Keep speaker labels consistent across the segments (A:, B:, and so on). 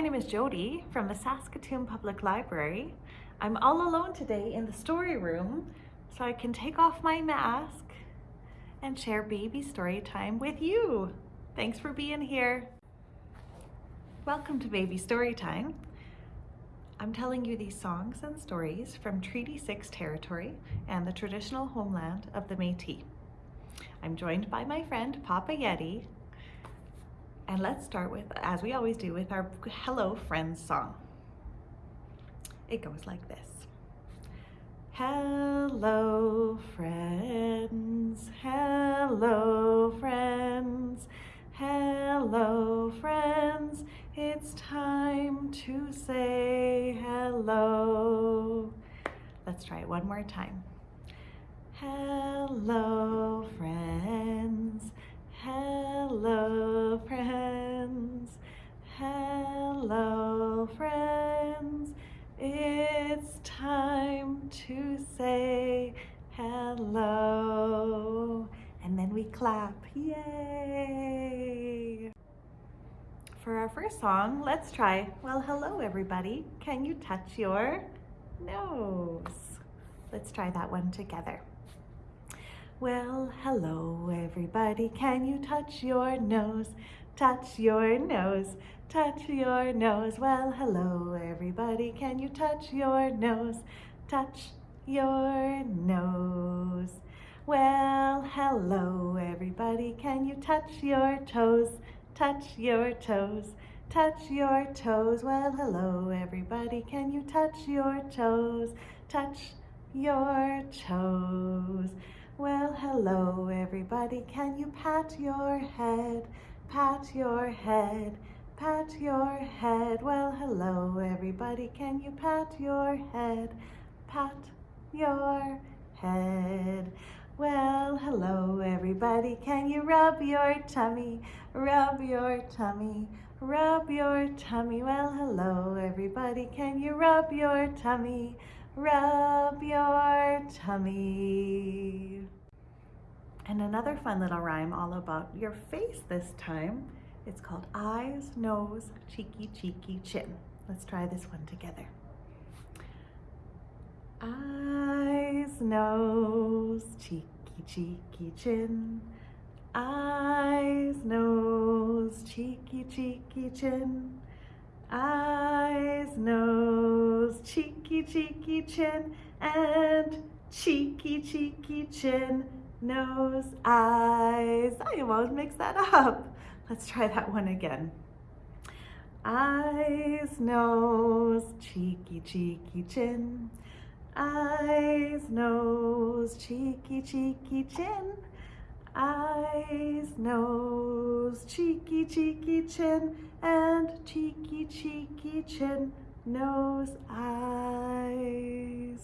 A: My name is Jody from the Saskatoon Public Library. I'm all alone today in the story room so I can take off my mask and share baby story time with you. Thanks for being here. Welcome to Baby Story Time. I'm telling you these songs and stories from Treaty 6 territory and the traditional homeland of the Métis. I'm joined by my friend Papa Yeti and let's start with, as we always do, with our Hello Friends song. It goes like this. Hello friends, hello friends, hello friends, it's time to say hello. Let's try it one more time. Hello friends, hello friends, hello friends, it's time to say hello. And then we clap, yay! For our first song, let's try, well, hello everybody. Can you touch your nose? Let's try that one together. Well, hello everybody. Can you touch your nose? Touch your nose touch your nose. Well, hello everybody, can you touch your nose? Touch your nose. Well, hello everybody, can you touch your toes? Touch your toes, touch your toes. Well, hello everybody, can you touch your toes? Touch your toes. Well, hello everybody, can you pat your head? Pat your head pat your head. Well, hello everybody. Can you pat your head? Pat your head. Well, hello everybody. Can you rub your tummy? Rub your tummy. Rub your tummy. Well, hello everybody. Can you rub your tummy? Rub your tummy. And another fun little rhyme all about your face this time it's called eyes, nose, cheeky, cheeky, chin. Let's try this one together. Eyes, nose, cheeky, cheeky, chin. Eyes, nose, cheeky, cheeky, chin. Eyes, nose, cheeky, cheeky, chin. And cheeky, cheeky, chin, nose, eyes. I almost mixed that up. Let's try that one again. Eyes, nose, cheeky, cheeky, chin. Eyes, nose, cheeky, cheeky, chin. Eyes, nose, cheeky, cheeky, chin. And cheeky, cheeky, chin, nose, eyes.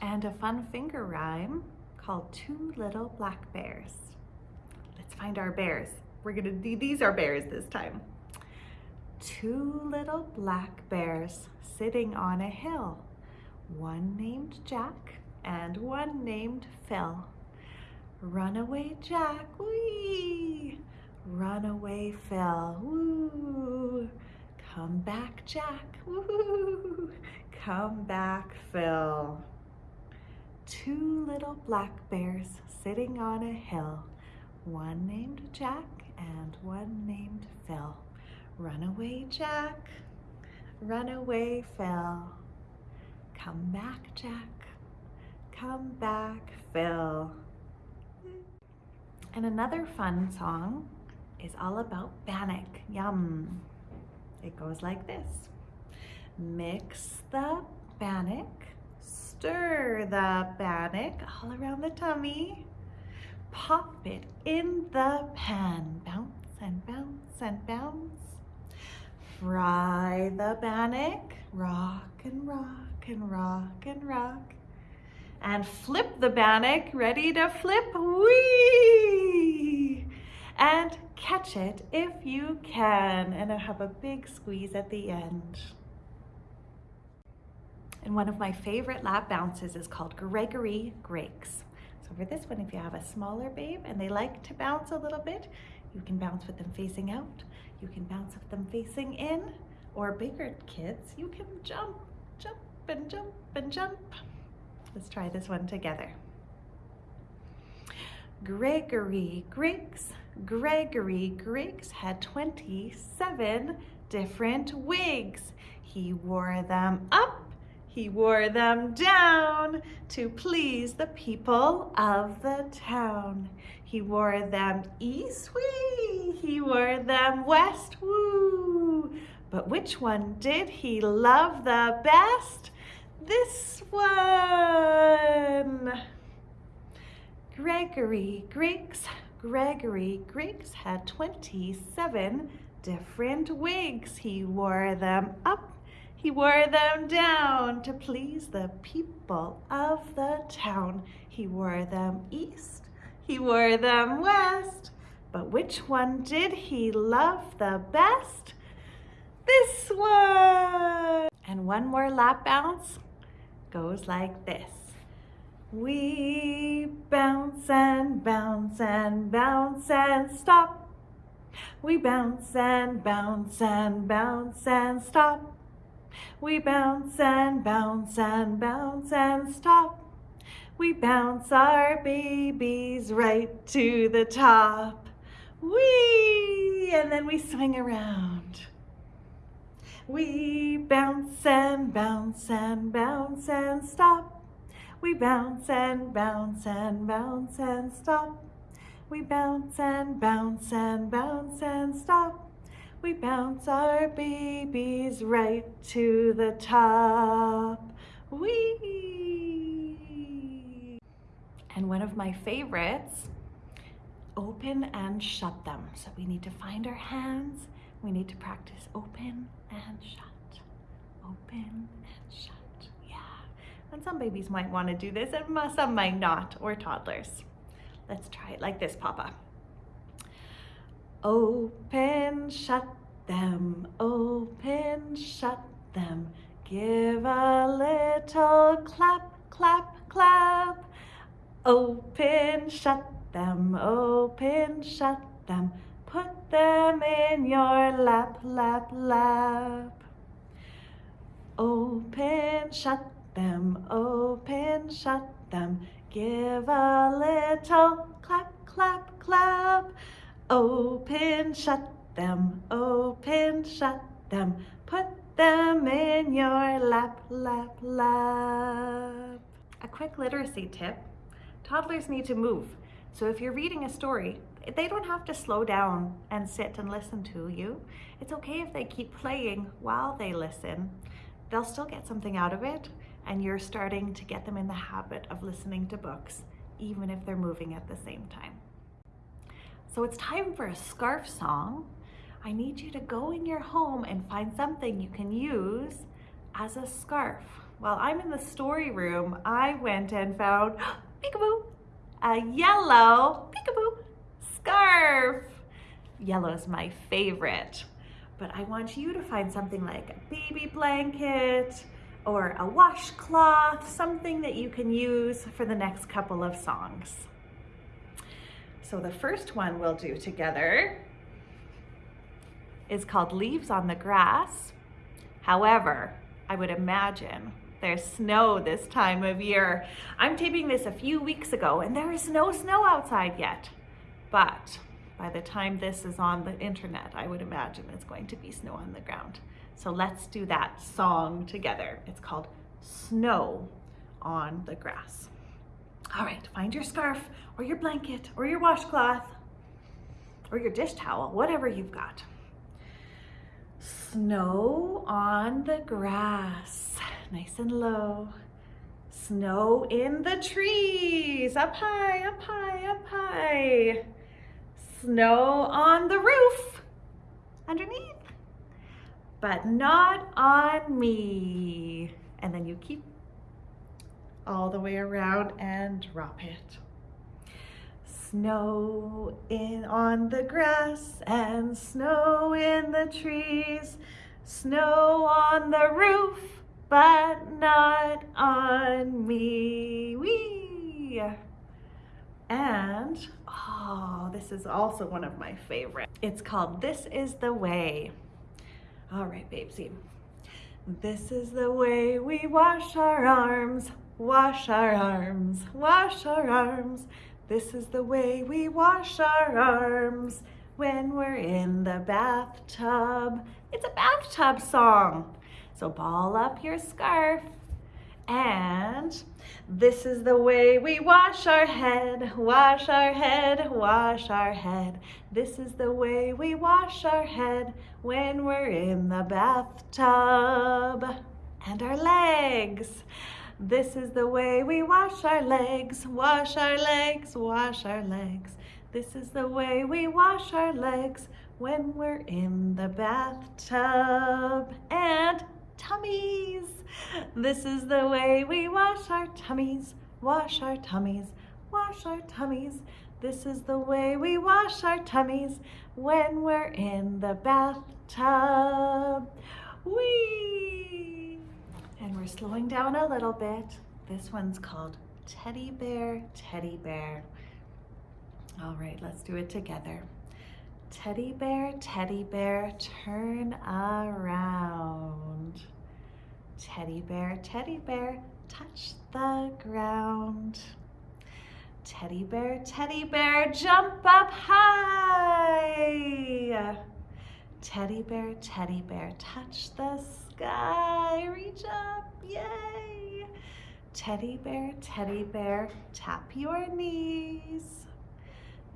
A: And a fun finger rhyme called Two Little Black Bears Let's find our bears. We're gonna do, these are bears this time. Two little black bears sitting on a hill. One named Jack and one named Phil. Runaway Jack, wee! Runaway Phil, woo! Come back, Jack, woo! Come back, Phil. Two little black bears sitting on a hill one named Jack and one named Phil. Runaway Jack, runaway Phil. Come back, Jack, come back, Phil. And another fun song is all about bannock. Yum. It goes like this. Mix the bannock, stir the bannock all around the tummy pop it in the pan. Bounce and bounce and bounce. Fry the bannock, rock and rock and rock and rock. And flip the bannock, ready to flip, wee! And catch it if you can, and I have a big squeeze at the end. And one of my favorite lap bounces is called Gregory Griggs. So for this one, if you have a smaller babe and they like to bounce a little bit, You can bounce with them facing out. You can bounce with them facing in. Or bigger kids, you can jump, jump and jump and jump. Let's try this one together. Gregory Griggs, Gregory Griggs had 27 different wigs. He wore them up, he wore them down to please the people of the town. He wore them east, wee, he wore them west, woo. But which one did he love the best? This one. Gregory Griggs, Gregory Griggs had 27 different wigs. He wore them up, he wore them down to please the people of the town. He wore them east, he wore them west. But which one did he love the best? This one. And one more lap bounce goes like this. We bounce and bounce and bounce and stop. We bounce and bounce and bounce and stop. We bounce and bounce and bounce and stop. We bounce our babies right to the top. Wee! And then we swing around. We bounce and bounce and bounce and stop. We bounce and bounce and bounce and stop. We bounce and bounce and bounce and stop. We bounce our babies right to the top. We And one of my favorites, open and shut them. So we need to find our hands. We need to practice open and shut. Open and shut. yeah. And some babies might want to do this and some might not, or toddlers. Let's try it like this, Papa. Open, shut them, open, shut them. Give a little clap, clap, clap. Open, shut them, open, shut them. Put them in your lap, lap, lap. Open, shut them, open, shut them. Give a little clap, clap, clap. Open, shut them, open, shut them. Put them in your lap, lap, lap. A quick literacy tip. Toddlers need to move. So if you're reading a story, they don't have to slow down and sit and listen to you. It's okay if they keep playing while they listen. They'll still get something out of it and you're starting to get them in the habit of listening to books, even if they're moving at the same time. So it's time for a scarf song. I need you to go in your home and find something you can use as a scarf. While I'm in the story room, I went and found, peekaboo, a yellow, peekaboo, scarf. Yellow is my favorite, but I want you to find something like a baby blanket, or a washcloth, something that you can use for the next couple of songs. So the first one we'll do together is called Leaves on the Grass. However, I would imagine there's snow this time of year. I'm taping this a few weeks ago and there is no snow outside yet. But by the time this is on the internet, I would imagine it's going to be snow on the ground. So let's do that song together. It's called Snow on the Grass. All right, find your scarf or your blanket or your washcloth or your dish towel, whatever you've got. Snow on the grass, nice and low. Snow in the trees, up high, up high, up high. Snow on the roof, underneath but not on me. And then you keep all the way around and drop it. Snow in on the grass and snow in the trees, snow on the roof, but not on me. Wee! And, oh, this is also one of my favorites. It's called This Is the Way. All right, babesy. This is the way we wash our arms, wash our arms, wash our arms. This is the way we wash our arms when we're in the bathtub. It's a bathtub song. So ball up your scarf and this is the way we wash our head, wash our head, wash our head. This is the way we wash our head when we're in the bathtub. And our legs. This is the way we wash our legs, wash our legs, wash our legs. This is the way we wash our legs when we're in the bathtub. And tummies. This is the way we wash our tummies, wash our tummies, wash our tummies. This is the way we wash our tummies when we're in the bathtub. Whee! And we're slowing down a little bit. This one's called Teddy Bear, Teddy Bear. All right, let's do it together. Teddy bear, teddy bear, turn around. Teddy bear, teddy bear, touch the ground. Teddy bear, teddy bear, jump up high. Teddy bear, teddy bear, touch the sky, reach up, yay. Teddy bear, teddy bear, tap your knees.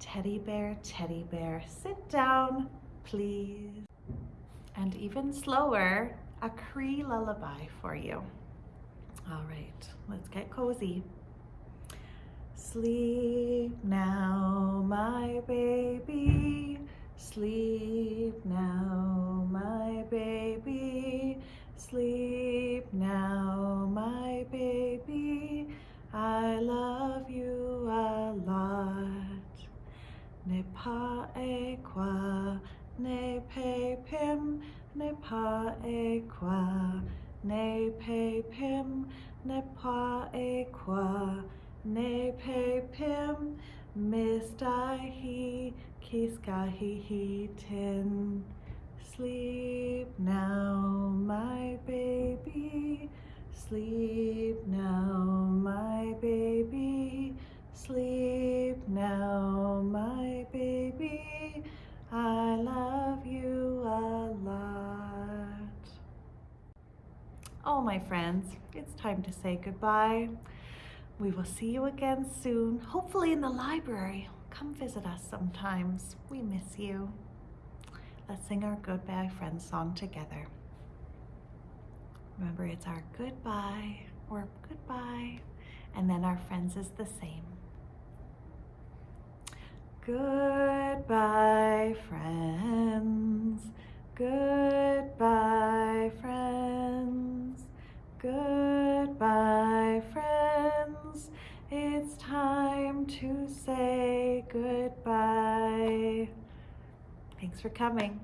A: Teddy bear, teddy bear, sit down, please. And even slower, a Cree lullaby for you. All right, let's get cozy. Sleep now, my baby. Sleep now, ne pa e qua, ne pe pim, mista he, kiska he he tin. Sleep now, my baby, sleep now, my baby, sleep now, my baby. I love you a lot. Oh, my friends, it's time to say goodbye. We will see you again soon, hopefully in the library. Come visit us sometimes. We miss you. Let's sing our Goodbye Friends song together. Remember, it's our goodbye or goodbye, and then our friends is the same. Goodbye, friends. Thanks for coming.